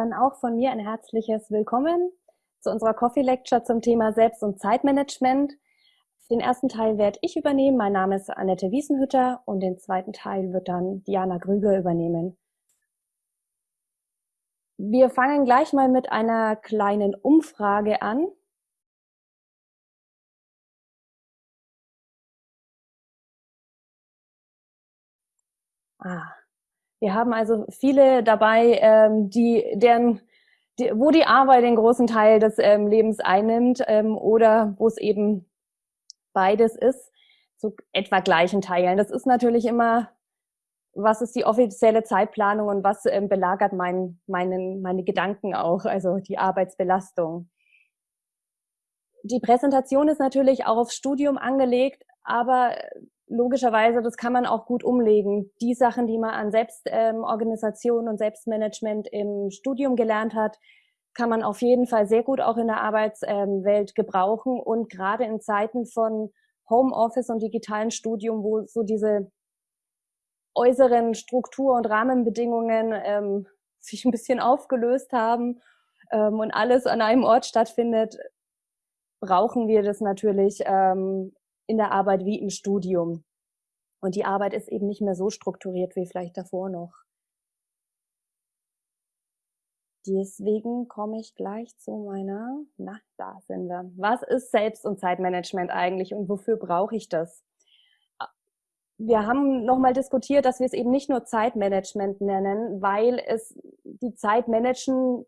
Dann auch von mir ein herzliches Willkommen zu unserer Coffee Lecture zum Thema Selbst- und Zeitmanagement. Den ersten Teil werde ich übernehmen. Mein Name ist Annette Wiesenhütter und den zweiten Teil wird dann Diana Grüger übernehmen. Wir fangen gleich mal mit einer kleinen Umfrage an. Ah, wir haben also viele dabei, ähm, die, deren, die, wo die Arbeit den großen Teil des ähm, Lebens einnimmt ähm, oder wo es eben beides ist, zu etwa gleichen Teilen. Das ist natürlich immer, was ist die offizielle Zeitplanung und was ähm, belagert mein, meinen, meine Gedanken auch, also die Arbeitsbelastung. Die Präsentation ist natürlich auch aufs Studium angelegt, aber logischerweise, das kann man auch gut umlegen. Die Sachen, die man an Selbstorganisation ähm, und Selbstmanagement im Studium gelernt hat, kann man auf jeden Fall sehr gut auch in der Arbeitswelt ähm, gebrauchen. Und gerade in Zeiten von Homeoffice und digitalen Studium, wo so diese äußeren Struktur- und Rahmenbedingungen ähm, sich ein bisschen aufgelöst haben ähm, und alles an einem Ort stattfindet, brauchen wir das natürlich ähm, in der Arbeit wie im Studium. Und die Arbeit ist eben nicht mehr so strukturiert wie vielleicht davor noch. Deswegen komme ich gleich zu meiner, na, da sind wir. Was ist Selbst- und Zeitmanagement eigentlich und wofür brauche ich das? Wir haben nochmal diskutiert, dass wir es eben nicht nur Zeitmanagement nennen, weil es die Zeit managen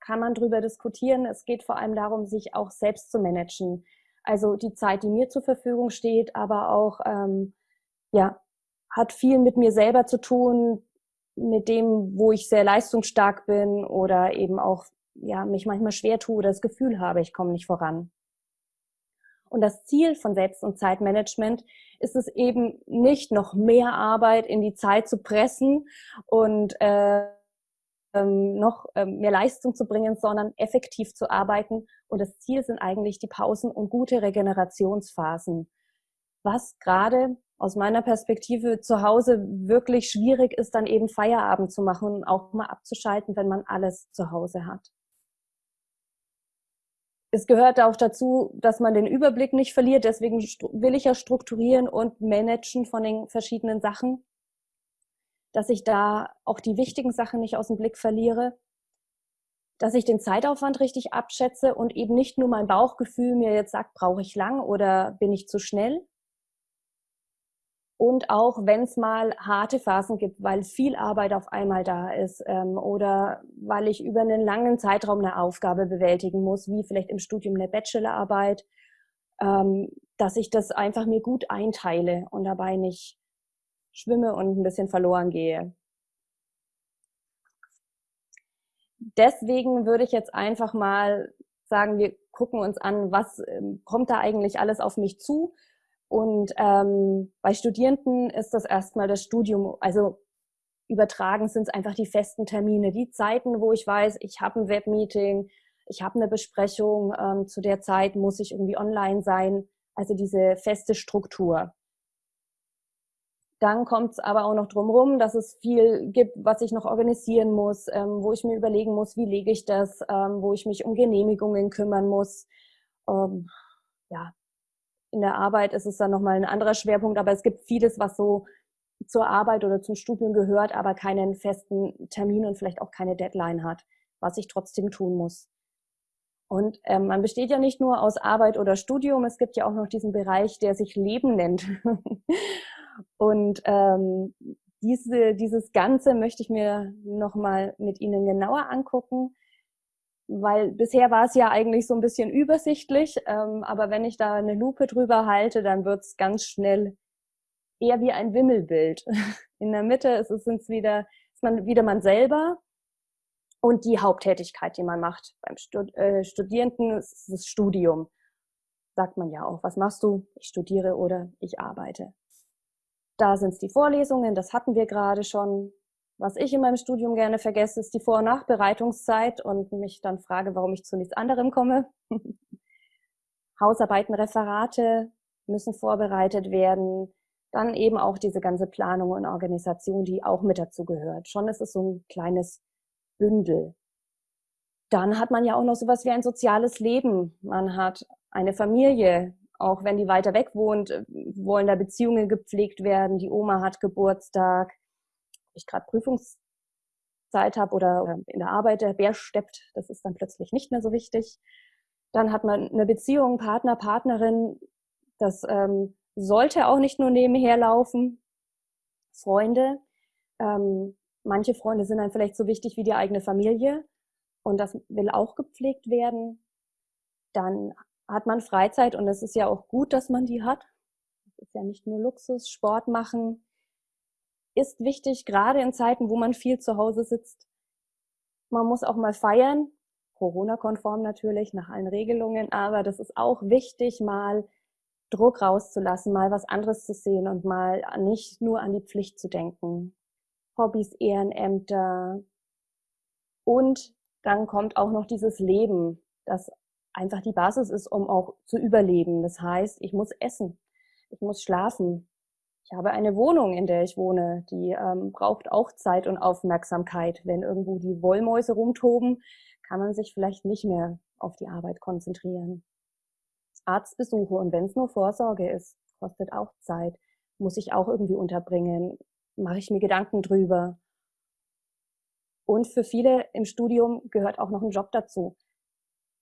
kann man drüber diskutieren. Es geht vor allem darum, sich auch selbst zu managen. Also die Zeit, die mir zur Verfügung steht, aber auch, ähm, ja, hat viel mit mir selber zu tun, mit dem, wo ich sehr leistungsstark bin oder eben auch, ja, mich manchmal schwer tue oder das Gefühl habe, ich komme nicht voran. Und das Ziel von Selbst- und Zeitmanagement ist es eben nicht, noch mehr Arbeit in die Zeit zu pressen und äh, ähm, noch ähm, mehr Leistung zu bringen, sondern effektiv zu arbeiten. Und das Ziel sind eigentlich die Pausen und gute Regenerationsphasen. Was gerade aus meiner Perspektive zu Hause wirklich schwierig ist, dann eben Feierabend zu machen und auch mal abzuschalten, wenn man alles zu Hause hat. Es gehört auch dazu, dass man den Überblick nicht verliert. Deswegen will ich ja strukturieren und managen von den verschiedenen Sachen dass ich da auch die wichtigen Sachen nicht aus dem Blick verliere, dass ich den Zeitaufwand richtig abschätze und eben nicht nur mein Bauchgefühl mir jetzt sagt, brauche ich lang oder bin ich zu schnell. Und auch wenn es mal harte Phasen gibt, weil viel Arbeit auf einmal da ist ähm, oder weil ich über einen langen Zeitraum eine Aufgabe bewältigen muss, wie vielleicht im Studium eine Bachelorarbeit, ähm, dass ich das einfach mir gut einteile und dabei nicht schwimme und ein bisschen verloren gehe. Deswegen würde ich jetzt einfach mal sagen, wir gucken uns an, was ähm, kommt da eigentlich alles auf mich zu. Und ähm, bei Studierenden ist das erstmal das Studium, also übertragen sind es einfach die festen Termine, die Zeiten, wo ich weiß, ich habe ein Webmeeting, ich habe eine Besprechung, ähm, zu der Zeit muss ich irgendwie online sein, also diese feste Struktur. Dann kommt es aber auch noch drumherum, dass es viel gibt, was ich noch organisieren muss, ähm, wo ich mir überlegen muss, wie lege ich das, ähm, wo ich mich um Genehmigungen kümmern muss. Ähm, ja, in der Arbeit ist es dann nochmal ein anderer Schwerpunkt, aber es gibt vieles, was so zur Arbeit oder zum Studium gehört, aber keinen festen Termin und vielleicht auch keine Deadline hat, was ich trotzdem tun muss. Und ähm, man besteht ja nicht nur aus Arbeit oder Studium, es gibt ja auch noch diesen Bereich, der sich Leben nennt. Und ähm, diese, dieses Ganze möchte ich mir nochmal mit Ihnen genauer angucken, weil bisher war es ja eigentlich so ein bisschen übersichtlich, ähm, aber wenn ich da eine Lupe drüber halte, dann wird es ganz schnell eher wie ein Wimmelbild. In der Mitte ist es sind's wieder, ist man wieder man selber und die Haupttätigkeit, die man macht. Beim Stud äh, Studierenden ist das Studium. Sagt man ja auch, was machst du? Ich studiere oder ich arbeite. Da sind es die Vorlesungen, das hatten wir gerade schon. Was ich in meinem Studium gerne vergesse, ist die Vor- und Nachbereitungszeit und mich dann frage, warum ich zu nichts anderem komme. Hausarbeiten, Referate müssen vorbereitet werden. Dann eben auch diese ganze Planung und Organisation, die auch mit dazu gehört. Schon ist es so ein kleines Bündel. dann hat man ja auch noch sowas wie ein soziales Leben. Man hat eine Familie, auch wenn die weiter weg wohnt, wollen da Beziehungen gepflegt werden. Die Oma hat Geburtstag. Ich gerade Prüfungszeit habe oder in der Arbeit der Bär steppt, das ist dann plötzlich nicht mehr so wichtig. Dann hat man eine Beziehung, Partner, Partnerin. Das ähm, sollte auch nicht nur nebenher laufen. Freunde. Ähm, manche Freunde sind dann vielleicht so wichtig wie die eigene Familie und das will auch gepflegt werden. Dann hat man Freizeit und es ist ja auch gut, dass man die hat. Das ist ja nicht nur Luxus, Sport machen ist wichtig, gerade in Zeiten, wo man viel zu Hause sitzt. Man muss auch mal feiern, Corona-konform natürlich, nach allen Regelungen, aber das ist auch wichtig, mal Druck rauszulassen, mal was anderes zu sehen und mal nicht nur an die Pflicht zu denken. Hobbys, Ehrenämter und dann kommt auch noch dieses Leben, das einfach die Basis ist, um auch zu überleben. Das heißt, ich muss essen, ich muss schlafen. Ich habe eine Wohnung, in der ich wohne, die ähm, braucht auch Zeit und Aufmerksamkeit. Wenn irgendwo die Wollmäuse rumtoben, kann man sich vielleicht nicht mehr auf die Arbeit konzentrieren. Arztbesuche und wenn es nur Vorsorge ist, kostet auch Zeit, muss ich auch irgendwie unterbringen, mache ich mir Gedanken drüber. Und für viele im Studium gehört auch noch ein Job dazu.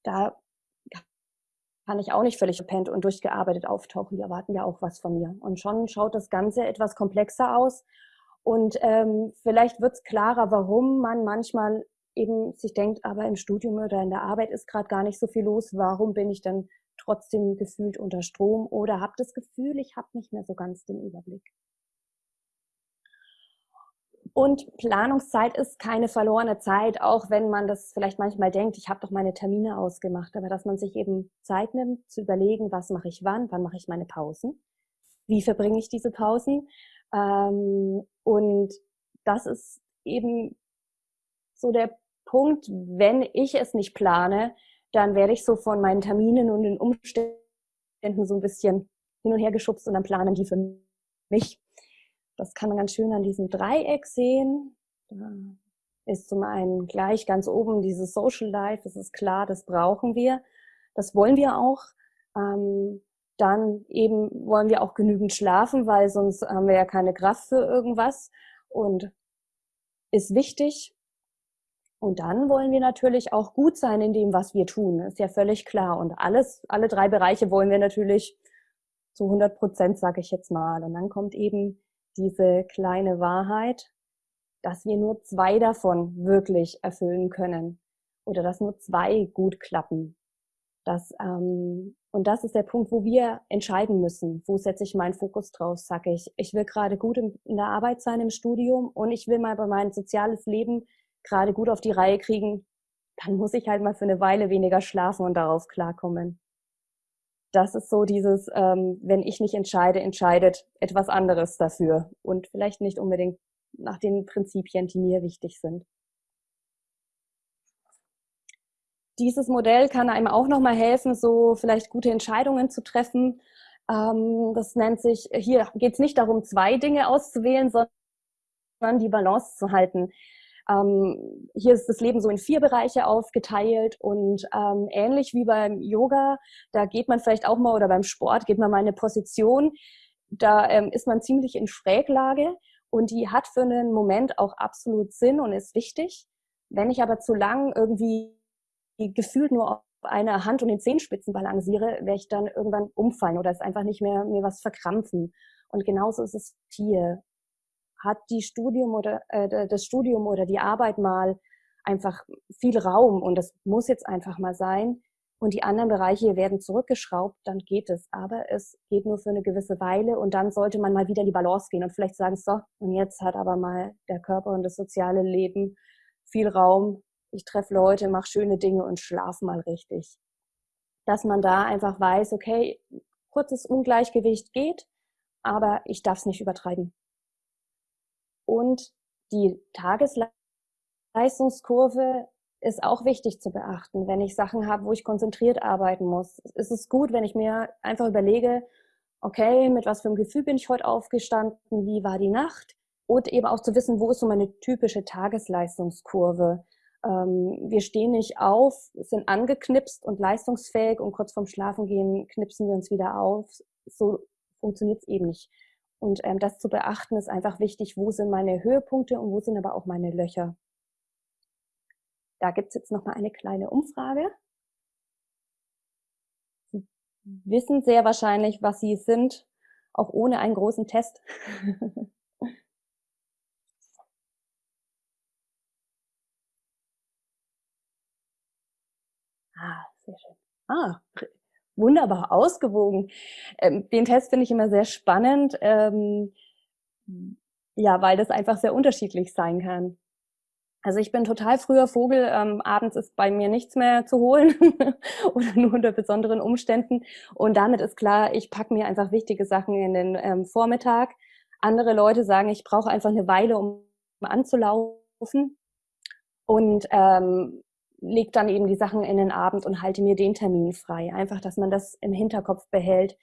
Da kann ich auch nicht völlig gepennt und durchgearbeitet auftauchen. Die erwarten ja auch was von mir. Und schon schaut das Ganze etwas komplexer aus. Und ähm, vielleicht wird es klarer, warum man manchmal eben sich denkt, aber im Studium oder in der Arbeit ist gerade gar nicht so viel los. Warum bin ich dann trotzdem gefühlt unter Strom oder habe das Gefühl, ich habe nicht mehr so ganz den Überblick. Und Planungszeit ist keine verlorene Zeit, auch wenn man das vielleicht manchmal denkt, ich habe doch meine Termine ausgemacht, aber dass man sich eben Zeit nimmt, zu überlegen, was mache ich wann, wann mache ich meine Pausen, wie verbringe ich diese Pausen. Ähm, und das ist eben so der Punkt, wenn ich es nicht plane, dann werde ich so von meinen Terminen und den Umständen so ein bisschen hin und her geschubst und dann planen die für mich. Das kann man ganz schön an diesem Dreieck sehen. Da ist zum einen gleich ganz oben dieses Social Life, das ist klar, das brauchen wir. Das wollen wir auch. Ähm, dann eben wollen wir auch genügend schlafen, weil sonst haben wir ja keine Kraft für irgendwas und ist wichtig. Und dann wollen wir natürlich auch gut sein in dem, was wir tun. ist ja völlig klar. Und alles, alle drei Bereiche wollen wir natürlich zu 100 Prozent, sage ich jetzt mal. Und dann kommt eben diese kleine Wahrheit, dass wir nur zwei davon wirklich erfüllen können oder dass nur zwei gut klappen. Das, ähm, und das ist der Punkt, wo wir entscheiden müssen, wo setze ich meinen Fokus drauf, sage ich, ich will gerade gut in, in der Arbeit sein im Studium und ich will mal bei meinem soziales Leben gerade gut auf die Reihe kriegen, dann muss ich halt mal für eine Weile weniger schlafen und darauf klarkommen. Das ist so dieses, ähm, wenn ich nicht entscheide, entscheidet etwas anderes dafür und vielleicht nicht unbedingt nach den Prinzipien, die mir wichtig sind. Dieses Modell kann einem auch nochmal helfen, so vielleicht gute Entscheidungen zu treffen. Ähm, das nennt sich, hier geht es nicht darum, zwei Dinge auszuwählen, sondern die Balance zu halten. Ähm, hier ist das Leben so in vier Bereiche aufgeteilt und ähm, ähnlich wie beim Yoga, da geht man vielleicht auch mal oder beim Sport geht man mal in eine Position, da ähm, ist man ziemlich in Schräglage und die hat für einen Moment auch absolut Sinn und ist wichtig. Wenn ich aber zu lang irgendwie gefühlt nur auf einer Hand und den Zehenspitzen balanciere, werde ich dann irgendwann umfallen oder es einfach nicht mehr mir was verkrampfen. Und genauso ist es hier hat die Studium oder äh, das Studium oder die Arbeit mal einfach viel Raum und das muss jetzt einfach mal sein und die anderen Bereiche werden zurückgeschraubt, dann geht es. Aber es geht nur für eine gewisse Weile und dann sollte man mal wieder in die Balance gehen und vielleicht sagen, so, und jetzt hat aber mal der Körper und das soziale Leben viel Raum. Ich treffe Leute, mache schöne Dinge und schlafe mal richtig. Dass man da einfach weiß, okay, kurzes Ungleichgewicht geht, aber ich darf es nicht übertreiben. Und die Tagesleistungskurve ist auch wichtig zu beachten. Wenn ich Sachen habe, wo ich konzentriert arbeiten muss, ist es gut, wenn ich mir einfach überlege, okay, mit was für einem Gefühl bin ich heute aufgestanden, wie war die Nacht? Und eben auch zu wissen, wo ist so meine typische Tagesleistungskurve? Ähm, wir stehen nicht auf, sind angeknipst und leistungsfähig und kurz vorm Schlafengehen knipsen wir uns wieder auf. So funktioniert es eben nicht. Und ähm, das zu beachten ist einfach wichtig, wo sind meine Höhepunkte und wo sind aber auch meine Löcher. Da gibt es jetzt nochmal eine kleine Umfrage. Sie wissen sehr wahrscheinlich, was Sie sind, auch ohne einen großen Test. ah, sehr schön. Ah, wunderbar ausgewogen. Ähm, den Test finde ich immer sehr spannend, ähm, ja, weil das einfach sehr unterschiedlich sein kann. Also ich bin total früher Vogel, ähm, abends ist bei mir nichts mehr zu holen oder nur unter besonderen Umständen. Und damit ist klar, ich packe mir einfach wichtige Sachen in den ähm, Vormittag. Andere Leute sagen, ich brauche einfach eine Weile, um anzulaufen. Und ähm, leg dann eben die Sachen in den Abend und halte mir den Termin frei. Einfach, dass man das im Hinterkopf behält,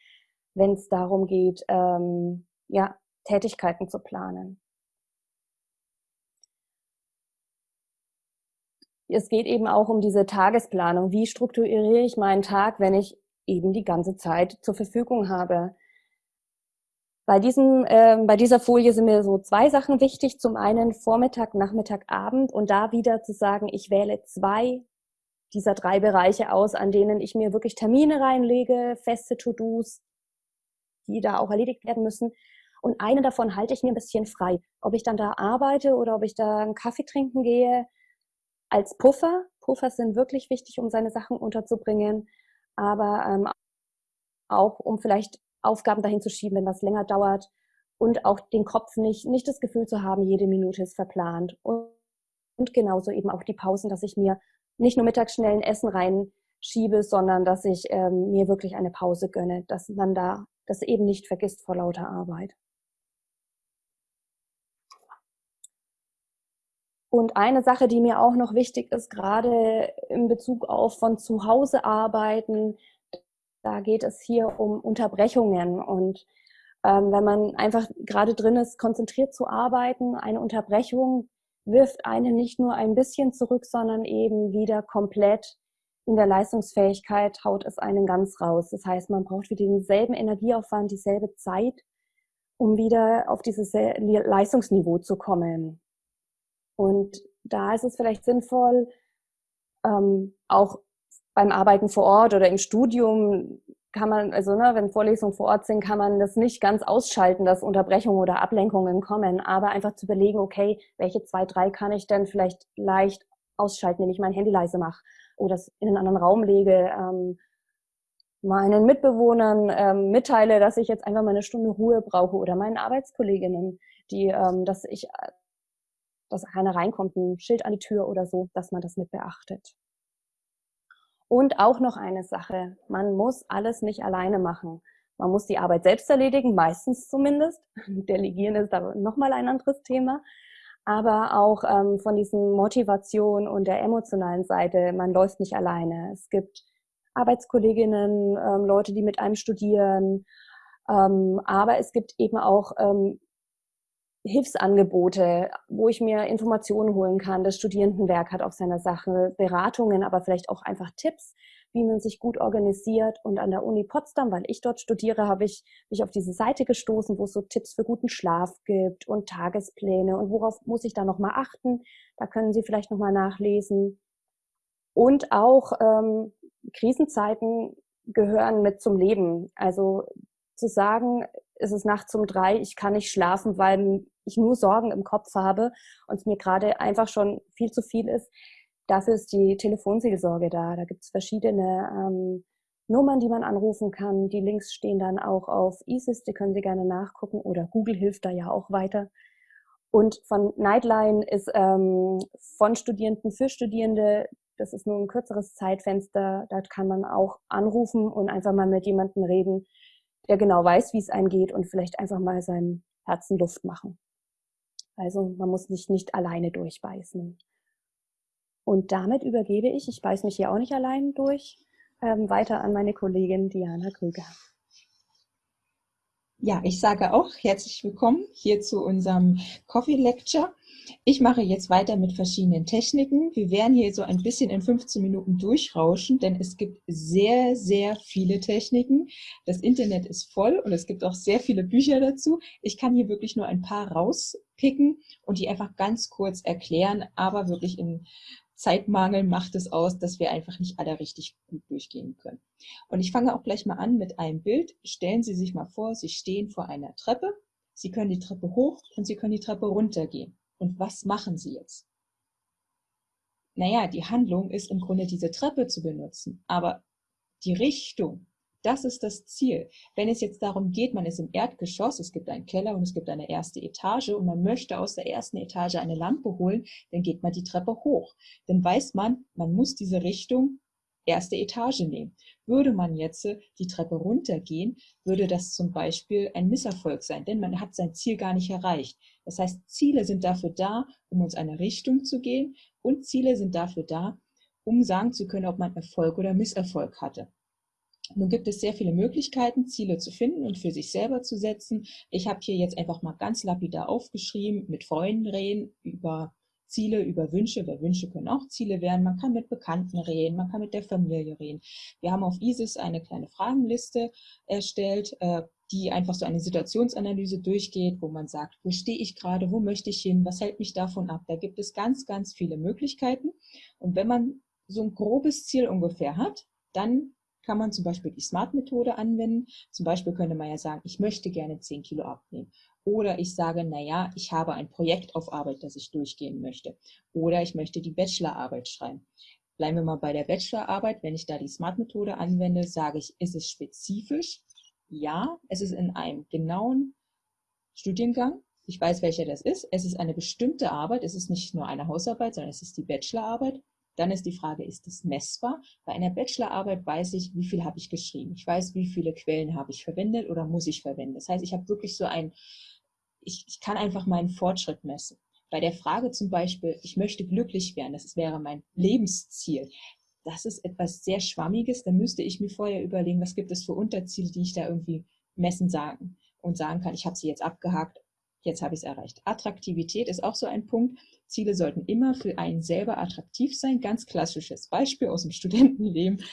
wenn es darum geht, ähm, ja, Tätigkeiten zu planen. Es geht eben auch um diese Tagesplanung. Wie strukturiere ich meinen Tag, wenn ich eben die ganze Zeit zur Verfügung habe? Bei, diesem, äh, bei dieser Folie sind mir so zwei Sachen wichtig. Zum einen Vormittag, Nachmittag, Abend und da wieder zu sagen, ich wähle zwei dieser drei Bereiche aus, an denen ich mir wirklich Termine reinlege, feste To-Dos, die da auch erledigt werden müssen. Und eine davon halte ich mir ein bisschen frei. Ob ich dann da arbeite oder ob ich da einen Kaffee trinken gehe, als Puffer. Puffer sind wirklich wichtig, um seine Sachen unterzubringen, aber ähm, auch um vielleicht Aufgaben dahin zu schieben, wenn das länger dauert und auch den Kopf nicht, nicht das Gefühl zu haben, jede Minute ist verplant. Und, und genauso eben auch die Pausen, dass ich mir nicht nur mittags schnell ein Essen reinschiebe, sondern dass ich ähm, mir wirklich eine Pause gönne, dass man da das eben nicht vergisst vor lauter Arbeit. Und eine Sache, die mir auch noch wichtig ist, gerade in Bezug auf von zu Hause arbeiten, da geht es hier um Unterbrechungen und ähm, wenn man einfach gerade drin ist, konzentriert zu arbeiten, eine Unterbrechung wirft einen nicht nur ein bisschen zurück, sondern eben wieder komplett in der Leistungsfähigkeit haut es einen ganz raus. Das heißt, man braucht wieder denselben Energieaufwand, dieselbe Zeit, um wieder auf dieses Leistungsniveau zu kommen. Und da ist es vielleicht sinnvoll, ähm, auch beim Arbeiten vor Ort oder im Studium kann man, also ne, wenn Vorlesungen vor Ort sind, kann man das nicht ganz ausschalten, dass Unterbrechungen oder Ablenkungen kommen, aber einfach zu überlegen, okay, welche zwei, drei kann ich denn vielleicht leicht ausschalten, wenn ich mein Handy leise mache oder es in einen anderen Raum lege, ähm, meinen Mitbewohnern ähm, mitteile, dass ich jetzt einfach mal eine Stunde Ruhe brauche oder meinen Arbeitskolleginnen, die, ähm, dass ich, dass keiner reinkommt, ein Schild an die Tür oder so, dass man das mit beachtet. Und auch noch eine Sache, man muss alles nicht alleine machen. Man muss die Arbeit selbst erledigen, meistens zumindest. Delegieren ist aber nochmal ein anderes Thema. Aber auch ähm, von diesen Motivation und der emotionalen Seite, man läuft nicht alleine. Es gibt Arbeitskolleginnen, ähm, Leute, die mit einem studieren. Ähm, aber es gibt eben auch ähm, Hilfsangebote, wo ich mir Informationen holen kann. Das Studierendenwerk hat auf seiner Sache Beratungen, aber vielleicht auch einfach Tipps, wie man sich gut organisiert. Und an der Uni Potsdam, weil ich dort studiere, habe ich mich auf diese Seite gestoßen, wo es so Tipps für guten Schlaf gibt und Tagespläne und worauf muss ich da nochmal achten. Da können Sie vielleicht nochmal nachlesen. Und auch ähm, Krisenzeiten gehören mit zum Leben. Also zu sagen, ist es nachts um drei, ich kann nicht schlafen, weil ich nur Sorgen im Kopf habe und es mir gerade einfach schon viel zu viel ist. Dafür ist die Telefonseelsorge da. Da gibt es verschiedene ähm, Nummern, die man anrufen kann. Die Links stehen dann auch auf ISIS, die können Sie gerne nachgucken oder Google hilft da ja auch weiter. Und von Nightline ist ähm, von Studierenden für Studierende, das ist nur ein kürzeres Zeitfenster, da kann man auch anrufen und einfach mal mit jemandem reden, der genau weiß, wie es einem geht und vielleicht einfach mal seinem Herzen Luft machen. Also man muss sich nicht alleine durchbeißen. Und damit übergebe ich, ich beiß mich hier auch nicht allein durch, ähm, weiter an meine Kollegin Diana Krüger. Ja, ich sage auch herzlich willkommen hier zu unserem Coffee Lecture. Ich mache jetzt weiter mit verschiedenen Techniken. Wir werden hier so ein bisschen in 15 Minuten durchrauschen, denn es gibt sehr, sehr viele Techniken. Das Internet ist voll und es gibt auch sehr viele Bücher dazu. Ich kann hier wirklich nur ein paar rauspicken und die einfach ganz kurz erklären, aber wirklich in Zeitmangel macht es aus, dass wir einfach nicht alle richtig gut durchgehen können. Und ich fange auch gleich mal an mit einem Bild. Stellen Sie sich mal vor, Sie stehen vor einer Treppe. Sie können die Treppe hoch und Sie können die Treppe runtergehen. Und was machen Sie jetzt? Naja, die Handlung ist im Grunde diese Treppe zu benutzen, aber die Richtung, das ist das Ziel. Wenn es jetzt darum geht, man ist im Erdgeschoss, es gibt einen Keller und es gibt eine erste Etage und man möchte aus der ersten Etage eine Lampe holen, dann geht man die Treppe hoch. Dann weiß man, man muss diese Richtung erste Etage nehmen. Würde man jetzt die Treppe runtergehen, würde das zum Beispiel ein Misserfolg sein, denn man hat sein Ziel gar nicht erreicht. Das heißt, Ziele sind dafür da, um uns eine Richtung zu gehen und Ziele sind dafür da, um sagen zu können, ob man Erfolg oder Misserfolg hatte. Nun gibt es sehr viele Möglichkeiten, Ziele zu finden und für sich selber zu setzen. Ich habe hier jetzt einfach mal ganz lapidar aufgeschrieben, mit Freunden reden über Ziele, über Wünsche, weil Wünsche können auch Ziele werden. Man kann mit Bekannten reden, man kann mit der Familie reden. Wir haben auf ISIS eine kleine Fragenliste erstellt, äh, die einfach so eine Situationsanalyse durchgeht, wo man sagt, wo stehe ich gerade, wo möchte ich hin, was hält mich davon ab. Da gibt es ganz, ganz viele Möglichkeiten. Und wenn man so ein grobes Ziel ungefähr hat, dann kann man zum Beispiel die SMART-Methode anwenden. Zum Beispiel könnte man ja sagen, ich möchte gerne 10 Kilo abnehmen. Oder ich sage, naja, ich habe ein Projekt auf Arbeit, das ich durchgehen möchte. Oder ich möchte die Bachelorarbeit schreiben. Bleiben wir mal bei der Bachelorarbeit. Wenn ich da die SMART-Methode anwende, sage ich, ist es spezifisch? Ja, es ist in einem genauen Studiengang. Ich weiß, welcher das ist. Es ist eine bestimmte Arbeit. Es ist nicht nur eine Hausarbeit, sondern es ist die Bachelorarbeit. Dann ist die Frage, ist es messbar? Bei einer Bachelorarbeit weiß ich, wie viel habe ich geschrieben. Ich weiß, wie viele Quellen habe ich verwendet oder muss ich verwenden. Das heißt, ich habe wirklich so ein, ich, ich kann einfach meinen Fortschritt messen. Bei der Frage zum Beispiel, ich möchte glücklich werden, das wäre mein Lebensziel. Das ist etwas sehr Schwammiges. Da müsste ich mir vorher überlegen, was gibt es für Unterziele, die ich da irgendwie messen sagen und sagen kann, ich habe sie jetzt abgehakt, jetzt habe ich es erreicht. Attraktivität ist auch so ein Punkt. Ziele sollten immer für einen selber attraktiv sein. Ganz klassisches Beispiel aus dem Studentenleben.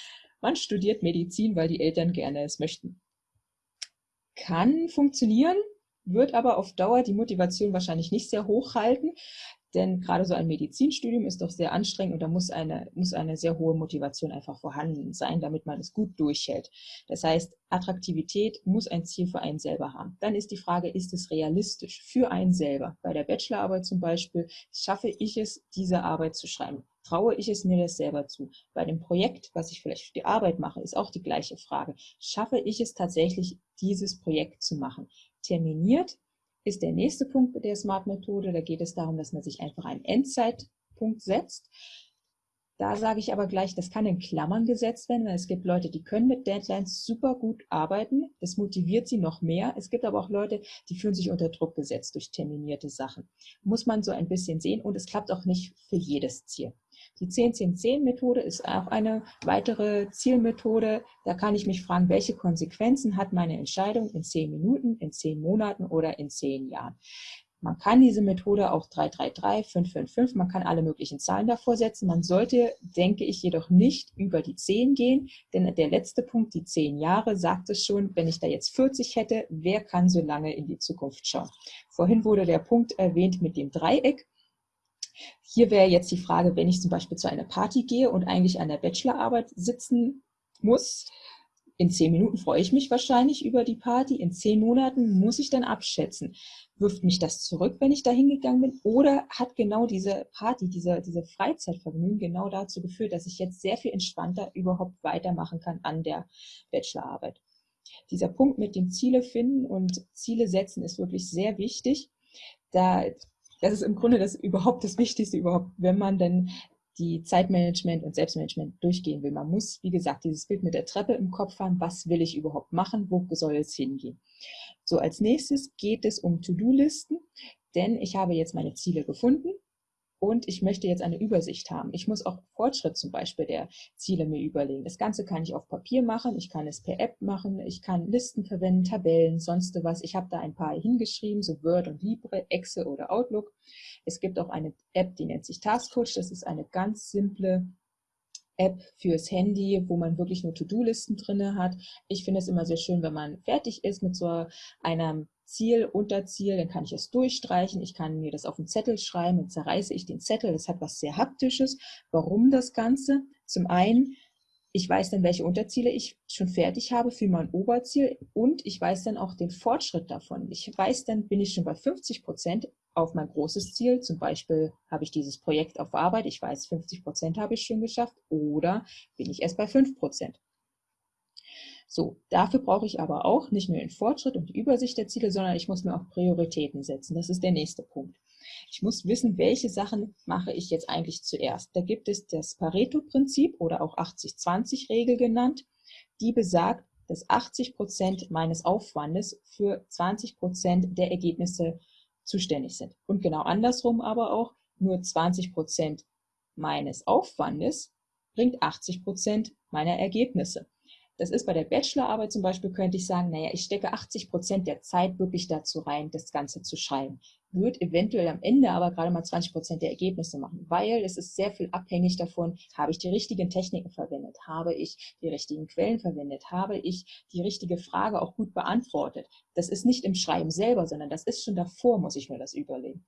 Man studiert Medizin, weil die Eltern gerne es möchten. Kann funktionieren, wird aber auf Dauer die Motivation wahrscheinlich nicht sehr hoch halten. Denn gerade so ein Medizinstudium ist doch sehr anstrengend und da muss eine, muss eine sehr hohe Motivation einfach vorhanden sein, damit man es gut durchhält. Das heißt, Attraktivität muss ein Ziel für einen selber haben. Dann ist die Frage, ist es realistisch für einen selber? Bei der Bachelorarbeit zum Beispiel, schaffe ich es, diese Arbeit zu schreiben? Traue ich es mir das selber zu? Bei dem Projekt, was ich vielleicht für die Arbeit mache, ist auch die gleiche Frage. Schaffe ich es tatsächlich, dieses Projekt zu machen? Terminiert ist der nächste Punkt der Smart-Methode. Da geht es darum, dass man sich einfach einen Endzeitpunkt setzt. Da sage ich aber gleich, das kann in Klammern gesetzt werden, weil es gibt Leute, die können mit Deadlines super gut arbeiten. Das motiviert sie noch mehr. Es gibt aber auch Leute, die fühlen sich unter Druck gesetzt durch terminierte Sachen. Muss man so ein bisschen sehen und es klappt auch nicht für jedes Ziel. Die 10-10-10-Methode ist auch eine weitere Zielmethode. Da kann ich mich fragen, welche Konsequenzen hat meine Entscheidung in 10 Minuten, in 10 Monaten oder in 10 Jahren. Man kann diese Methode auch 333, 555, man kann alle möglichen Zahlen davor setzen. Man sollte, denke ich, jedoch nicht über die 10 gehen, denn der letzte Punkt, die 10 Jahre, sagt es schon, wenn ich da jetzt 40 hätte, wer kann so lange in die Zukunft schauen? Vorhin wurde der Punkt erwähnt mit dem Dreieck. Hier wäre jetzt die Frage, wenn ich zum Beispiel zu einer Party gehe und eigentlich an der Bachelorarbeit sitzen muss, in zehn Minuten freue ich mich wahrscheinlich über die Party, in zehn Monaten muss ich dann abschätzen. Wirft mich das zurück, wenn ich da hingegangen bin? Oder hat genau diese Party, diese, diese Freizeitvergnügen genau dazu geführt, dass ich jetzt sehr viel entspannter überhaupt weitermachen kann an der Bachelorarbeit? Dieser Punkt mit dem Ziele finden und Ziele setzen ist wirklich sehr wichtig. Da das ist im Grunde das überhaupt das Wichtigste überhaupt, wenn man denn die Zeitmanagement und Selbstmanagement durchgehen will. Man muss, wie gesagt, dieses Bild mit der Treppe im Kopf haben. Was will ich überhaupt machen? Wo soll es hingehen? So, als nächstes geht es um To-Do-Listen, denn ich habe jetzt meine Ziele gefunden. Und ich möchte jetzt eine Übersicht haben. Ich muss auch Fortschritt zum Beispiel der Ziele mir überlegen. Das Ganze kann ich auf Papier machen, ich kann es per App machen, ich kann Listen verwenden, Tabellen, sonst was. Ich habe da ein paar hingeschrieben, so Word und Libre, Excel oder Outlook. Es gibt auch eine App, die nennt sich Task Coach. Das ist eine ganz simple App fürs Handy, wo man wirklich nur To-Do-Listen drinne hat. Ich finde es immer sehr schön, wenn man fertig ist mit so einem Ziel, Unterziel, dann kann ich es durchstreichen. Ich kann mir das auf einen Zettel schreiben, dann zerreiße ich den Zettel. Das hat was sehr Haptisches. Warum das Ganze? Zum einen, ich weiß dann, welche Unterziele ich schon fertig habe für mein Oberziel und ich weiß dann auch den Fortschritt davon. Ich weiß dann, bin ich schon bei 50 Prozent auf mein großes Ziel. Zum Beispiel habe ich dieses Projekt auf Arbeit. Ich weiß, 50 Prozent habe ich schon geschafft oder bin ich erst bei 5 Prozent. So, dafür brauche ich aber auch nicht nur den Fortschritt und die Übersicht der Ziele, sondern ich muss mir auch Prioritäten setzen. Das ist der nächste Punkt. Ich muss wissen, welche Sachen mache ich jetzt eigentlich zuerst. Da gibt es das Pareto-Prinzip oder auch 80-20-Regel genannt, die besagt, dass 80 Prozent meines Aufwandes für 20 Prozent der Ergebnisse zuständig sind. Und genau andersrum aber auch, nur 20 Prozent meines Aufwandes bringt 80 Prozent meiner Ergebnisse. Das ist bei der Bachelorarbeit zum Beispiel, könnte ich sagen, naja, ich stecke 80 Prozent der Zeit wirklich dazu rein, das Ganze zu schreiben. Wird eventuell am Ende aber gerade mal 20 Prozent der Ergebnisse machen, weil es ist sehr viel abhängig davon, habe ich die richtigen Techniken verwendet, habe ich die richtigen Quellen verwendet, habe ich die richtige Frage auch gut beantwortet. Das ist nicht im Schreiben selber, sondern das ist schon davor, muss ich mir das überlegen.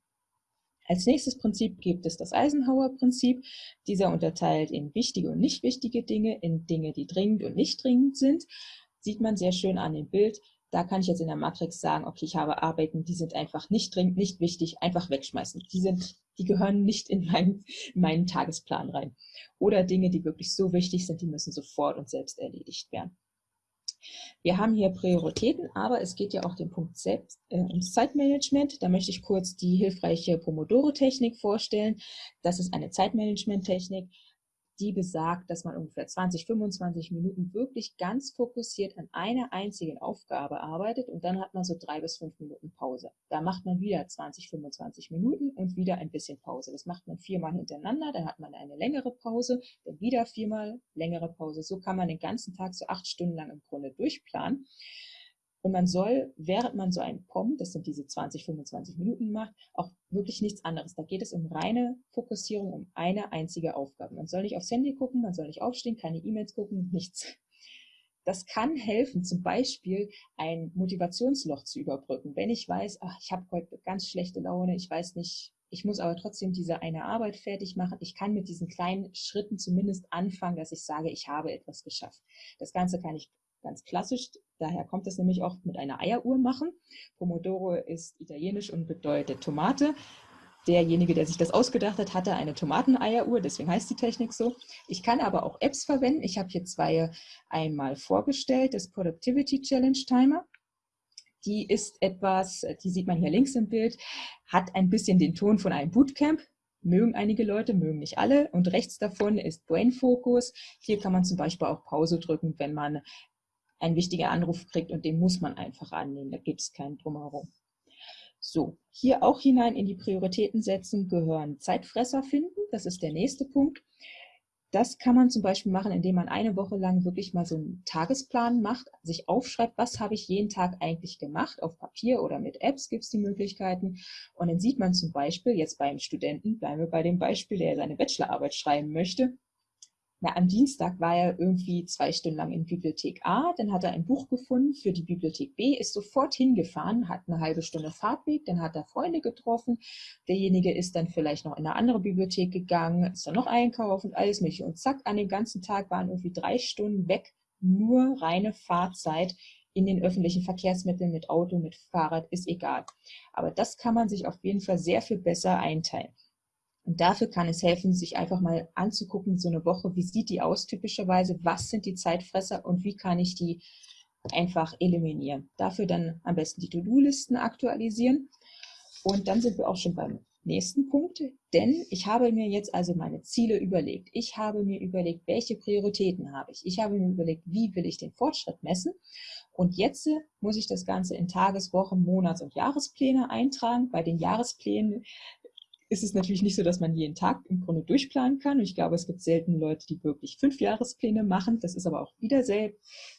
Als nächstes Prinzip gibt es das Eisenhower-Prinzip. Dieser unterteilt in wichtige und nicht wichtige Dinge, in Dinge, die dringend und nicht dringend sind. Sieht man sehr schön an dem Bild. Da kann ich jetzt in der Matrix sagen, okay, ich habe Arbeiten, die sind einfach nicht dringend, nicht wichtig, einfach wegschmeißen. Die sind, die gehören nicht in meinen, in meinen Tagesplan rein. Oder Dinge, die wirklich so wichtig sind, die müssen sofort und selbst erledigt werden. Wir haben hier Prioritäten, aber es geht ja auch den Punkt selbst äh, ums Zeitmanagement. Da möchte ich kurz die hilfreiche Pomodoro-Technik vorstellen. Das ist eine Zeitmanagement-Technik, die besagt, dass man ungefähr 20, 25 Minuten wirklich ganz fokussiert an einer einzigen Aufgabe arbeitet und dann hat man so drei bis fünf Minuten Pause. Da macht man wieder 20, 25 Minuten und wieder ein bisschen Pause. Das macht man viermal hintereinander, dann hat man eine längere Pause, dann wieder viermal längere Pause. So kann man den ganzen Tag so acht Stunden lang im Grunde durchplanen. Und man soll, während man so ein POM, das sind diese 20, 25 Minuten macht, auch wirklich nichts anderes. Da geht es um reine Fokussierung, um eine einzige Aufgabe. Man soll nicht aufs Handy gucken, man soll nicht aufstehen, keine E-Mails gucken, nichts. Das kann helfen, zum Beispiel ein Motivationsloch zu überbrücken. Wenn ich weiß, ach, ich habe heute ganz schlechte Laune, ich weiß nicht, ich muss aber trotzdem diese eine Arbeit fertig machen. Ich kann mit diesen kleinen Schritten zumindest anfangen, dass ich sage, ich habe etwas geschafft. Das Ganze kann ich ganz klassisch. Daher kommt es nämlich oft mit einer Eieruhr machen. Pomodoro ist italienisch und bedeutet Tomate. Derjenige, der sich das ausgedacht hat, hatte eine Tomateneieruhr, deswegen heißt die Technik so. Ich kann aber auch Apps verwenden. Ich habe hier zwei einmal vorgestellt. Das Productivity Challenge Timer. Die ist etwas, die sieht man hier links im Bild, hat ein bisschen den Ton von einem Bootcamp mögen einige Leute, mögen nicht alle. Und rechts davon ist Brain Focus. Hier kann man zum Beispiel auch Pause drücken, wenn man ein wichtiger Anruf kriegt und den muss man einfach annehmen. Da gibt es keinen Drumherum. So, hier auch hinein in die Prioritäten setzen gehören Zeitfresser finden. Das ist der nächste Punkt. Das kann man zum Beispiel machen, indem man eine Woche lang wirklich mal so einen Tagesplan macht, sich aufschreibt, was habe ich jeden Tag eigentlich gemacht, auf Papier oder mit Apps gibt es die Möglichkeiten. Und dann sieht man zum Beispiel jetzt beim Studenten, bleiben wir bei dem Beispiel, der seine Bachelorarbeit schreiben möchte, na, am Dienstag war er irgendwie zwei Stunden lang in Bibliothek A, dann hat er ein Buch gefunden für die Bibliothek B, ist sofort hingefahren, hat eine halbe Stunde Fahrtweg, dann hat er Freunde getroffen, derjenige ist dann vielleicht noch in eine andere Bibliothek gegangen, ist dann noch einkaufen, alles mögliche und zack, an dem ganzen Tag waren irgendwie drei Stunden weg, nur reine Fahrzeit in den öffentlichen Verkehrsmitteln mit Auto, mit Fahrrad, ist egal. Aber das kann man sich auf jeden Fall sehr viel besser einteilen. Und dafür kann es helfen, sich einfach mal anzugucken, so eine Woche, wie sieht die aus typischerweise, was sind die Zeitfresser und wie kann ich die einfach eliminieren. Dafür dann am besten die To-Do-Listen aktualisieren. Und dann sind wir auch schon beim nächsten Punkt, denn ich habe mir jetzt also meine Ziele überlegt. Ich habe mir überlegt, welche Prioritäten habe ich. Ich habe mir überlegt, wie will ich den Fortschritt messen. Und jetzt muss ich das Ganze in Tages-, Wochen-, Monats- und Jahrespläne eintragen. Bei den Jahresplänen ist es natürlich nicht so, dass man jeden Tag im Grunde durchplanen kann. Und ich glaube, es gibt selten Leute, die wirklich fünf Jahrespläne machen. Das ist aber auch wieder sel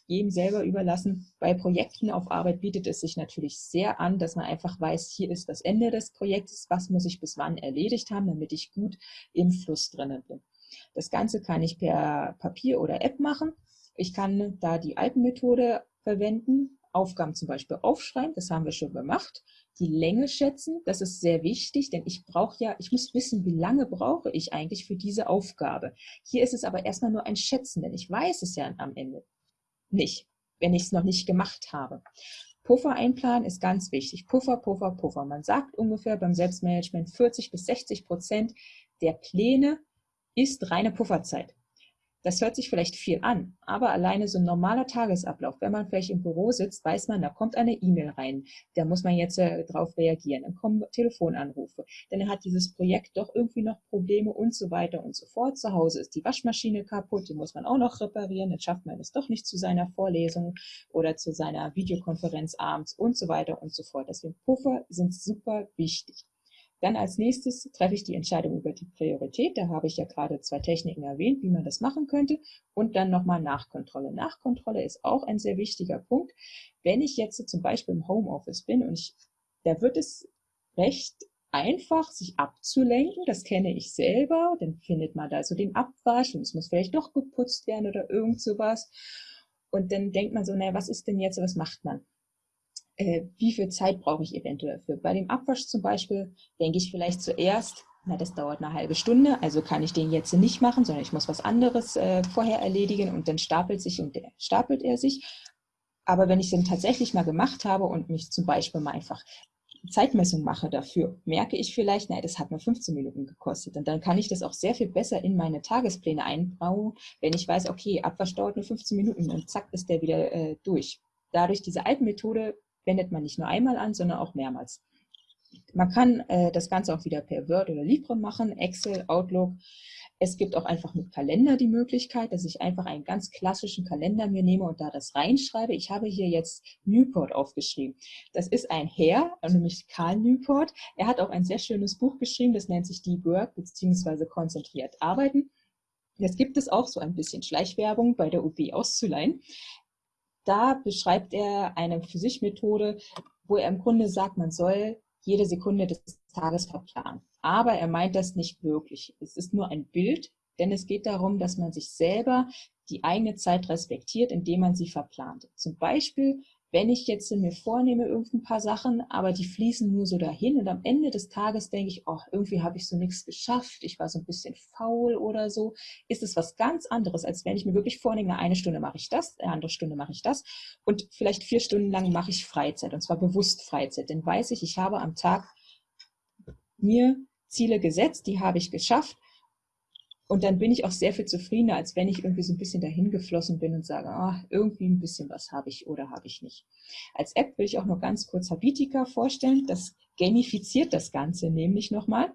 jedem selber überlassen. Bei Projekten auf Arbeit bietet es sich natürlich sehr an, dass man einfach weiß, hier ist das Ende des Projektes, was muss ich bis wann erledigt haben, damit ich gut im Fluss drinnen bin. Das Ganze kann ich per Papier oder App machen. Ich kann da die Alpenmethode verwenden, Aufgaben zum Beispiel aufschreiben, das haben wir schon gemacht die Länge schätzen. Das ist sehr wichtig, denn ich brauche ja, ich muss wissen, wie lange brauche ich eigentlich für diese Aufgabe. Hier ist es aber erstmal nur ein Schätzen, denn ich weiß es ja am Ende nicht, wenn ich es noch nicht gemacht habe. Puffer einplanen ist ganz wichtig. Puffer, Puffer, Puffer. Man sagt ungefähr beim Selbstmanagement 40 bis 60 Prozent der Pläne ist reine Pufferzeit. Das hört sich vielleicht viel an, aber alleine so ein normaler Tagesablauf, wenn man vielleicht im Büro sitzt, weiß man, da kommt eine E-Mail rein, da muss man jetzt äh, drauf reagieren, dann kommen Telefonanrufe, dann hat dieses Projekt doch irgendwie noch Probleme und so weiter und so fort. Zu Hause ist die Waschmaschine kaputt, die muss man auch noch reparieren, dann schafft man es doch nicht zu seiner Vorlesung oder zu seiner Videokonferenz abends und so weiter und so fort. Deswegen Puffer sind super wichtig. Dann als nächstes treffe ich die Entscheidung über die Priorität. Da habe ich ja gerade zwei Techniken erwähnt, wie man das machen könnte. Und dann nochmal Nachkontrolle. Nachkontrolle ist auch ein sehr wichtiger Punkt. Wenn ich jetzt zum Beispiel im Homeoffice bin und ich, da wird es recht einfach, sich abzulenken. Das kenne ich selber. Dann findet man da so den Abwasch und es muss vielleicht doch geputzt werden oder irgend sowas. Und dann denkt man so, naja, was ist denn jetzt, was macht man? Äh, wie viel Zeit brauche ich eventuell dafür. Bei dem Abwasch zum Beispiel denke ich vielleicht zuerst, na, das dauert eine halbe Stunde, also kann ich den jetzt nicht machen, sondern ich muss was anderes äh, vorher erledigen und dann stapelt sich und der, stapelt er sich. Aber wenn ich den tatsächlich mal gemacht habe und mich zum Beispiel mal einfach Zeitmessung mache dafür, merke ich vielleicht, na, das hat nur 15 Minuten gekostet. Und dann kann ich das auch sehr viel besser in meine Tagespläne einbauen, wenn ich weiß, okay, Abwasch dauert nur 15 Minuten und zack ist der wieder äh, durch. Dadurch diese alten Methode wendet man nicht nur einmal an, sondern auch mehrmals. Man kann äh, das Ganze auch wieder per Word oder Libre machen, Excel, Outlook. Es gibt auch einfach mit Kalender die Möglichkeit, dass ich einfach einen ganz klassischen Kalender mir nehme und da das reinschreibe. Ich habe hier jetzt Newport aufgeschrieben. Das ist ein Herr, nämlich Karl Newport. Er hat auch ein sehr schönes Buch geschrieben, das nennt sich Deep Work bzw. konzentriert arbeiten. Jetzt gibt es auch so ein bisschen Schleichwerbung bei der UB auszuleihen. Da beschreibt er eine für sich Methode, wo er im Grunde sagt, man soll jede Sekunde des Tages verplanen. Aber er meint das nicht wirklich. Es ist nur ein Bild, denn es geht darum, dass man sich selber die eigene Zeit respektiert, indem man sie verplant. Zum Beispiel wenn ich jetzt mir vornehme, irgendein paar Sachen, aber die fließen nur so dahin und am Ende des Tages denke ich, oh, irgendwie habe ich so nichts geschafft, ich war so ein bisschen faul oder so, ist es was ganz anderes, als wenn ich mir wirklich vornehme, eine Stunde mache ich das, eine andere Stunde mache ich das und vielleicht vier Stunden lang mache ich Freizeit und zwar bewusst Freizeit, denn weiß ich, ich habe am Tag mir Ziele gesetzt, die habe ich geschafft und dann bin ich auch sehr viel zufriedener, als wenn ich irgendwie so ein bisschen dahin geflossen bin und sage, ah, irgendwie ein bisschen was habe ich oder habe ich nicht. Als App will ich auch noch ganz kurz Habitica vorstellen. Das gamifiziert das Ganze nämlich nochmal.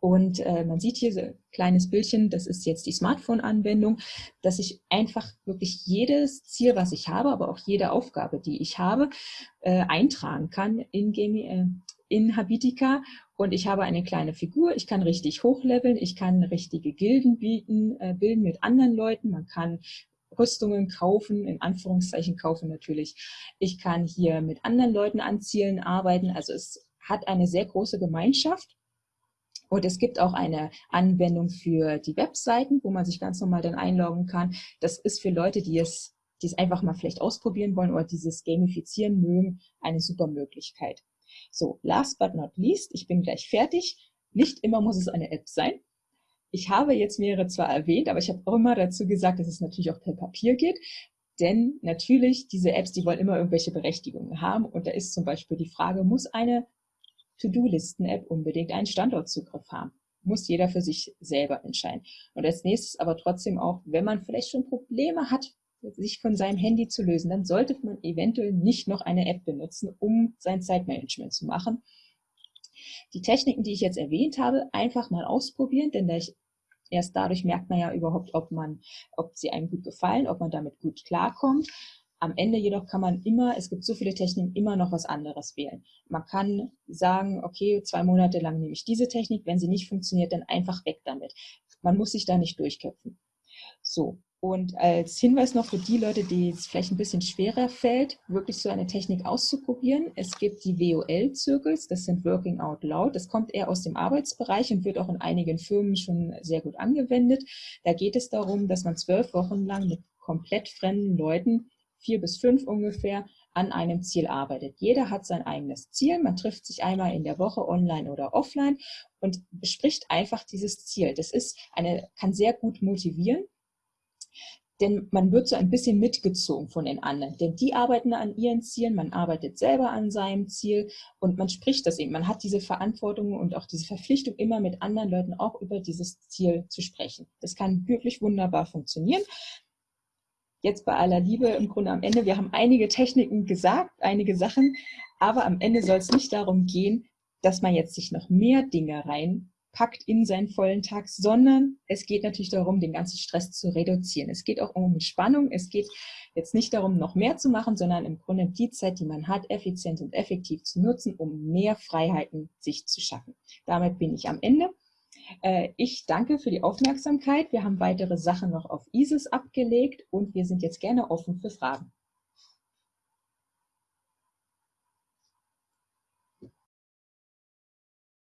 Und äh, man sieht hier so ein kleines Bildchen, das ist jetzt die Smartphone-Anwendung, dass ich einfach wirklich jedes Ziel, was ich habe, aber auch jede Aufgabe, die ich habe, äh, eintragen kann in, äh, in Habitica und ich habe eine kleine Figur, ich kann richtig hochleveln, ich kann richtige Gilden bieten, äh, bilden mit anderen Leuten, man kann Rüstungen kaufen, in Anführungszeichen kaufen natürlich. Ich kann hier mit anderen Leuten an Zielen arbeiten, also es hat eine sehr große Gemeinschaft. Und es gibt auch eine Anwendung für die Webseiten, wo man sich ganz normal dann einloggen kann. Das ist für Leute, die es, die es einfach mal vielleicht ausprobieren wollen oder dieses Gamifizieren mögen, eine super Möglichkeit. So, last but not least, ich bin gleich fertig. Nicht immer muss es eine App sein. Ich habe jetzt mehrere zwar erwähnt, aber ich habe auch immer dazu gesagt, dass es natürlich auch per Papier geht. Denn natürlich, diese Apps, die wollen immer irgendwelche Berechtigungen haben. Und da ist zum Beispiel die Frage, muss eine To-Do-Listen-App unbedingt einen Standortzugriff haben? Muss jeder für sich selber entscheiden. Und als nächstes aber trotzdem auch, wenn man vielleicht schon Probleme hat, sich von seinem Handy zu lösen, dann sollte man eventuell nicht noch eine App benutzen, um sein Zeitmanagement zu machen. Die Techniken, die ich jetzt erwähnt habe, einfach mal ausprobieren, denn erst dadurch merkt man ja überhaupt, ob man, ob sie einem gut gefallen, ob man damit gut klarkommt. Am Ende jedoch kann man immer, es gibt so viele Techniken, immer noch was anderes wählen. Man kann sagen, okay, zwei Monate lang nehme ich diese Technik, wenn sie nicht funktioniert, dann einfach weg damit. Man muss sich da nicht durchköpfen. So, und als Hinweis noch für die Leute, die es vielleicht ein bisschen schwerer fällt, wirklich so eine Technik auszuprobieren. Es gibt die WOL-Zirkels, das sind Working Out Loud. Das kommt eher aus dem Arbeitsbereich und wird auch in einigen Firmen schon sehr gut angewendet. Da geht es darum, dass man zwölf Wochen lang mit komplett fremden Leuten, vier bis fünf ungefähr, an einem Ziel arbeitet. Jeder hat sein eigenes Ziel. Man trifft sich einmal in der Woche online oder offline und bespricht einfach dieses Ziel. Das ist eine, kann sehr gut motivieren denn man wird so ein bisschen mitgezogen von den anderen. Denn die arbeiten an ihren Zielen, man arbeitet selber an seinem Ziel und man spricht das eben. Man hat diese Verantwortung und auch diese Verpflichtung, immer mit anderen Leuten auch über dieses Ziel zu sprechen. Das kann wirklich wunderbar funktionieren. Jetzt bei aller Liebe im Grunde am Ende, wir haben einige Techniken gesagt, einige Sachen, aber am Ende soll es nicht darum gehen, dass man jetzt sich noch mehr Dinge rein packt in seinen vollen Tag, sondern es geht natürlich darum, den ganzen Stress zu reduzieren. Es geht auch um Entspannung. Es geht jetzt nicht darum, noch mehr zu machen, sondern im Grunde die Zeit, die man hat, effizient und effektiv zu nutzen, um mehr Freiheiten sich zu schaffen. Damit bin ich am Ende. Äh, ich danke für die Aufmerksamkeit. Wir haben weitere Sachen noch auf ISIS abgelegt und wir sind jetzt gerne offen für Fragen.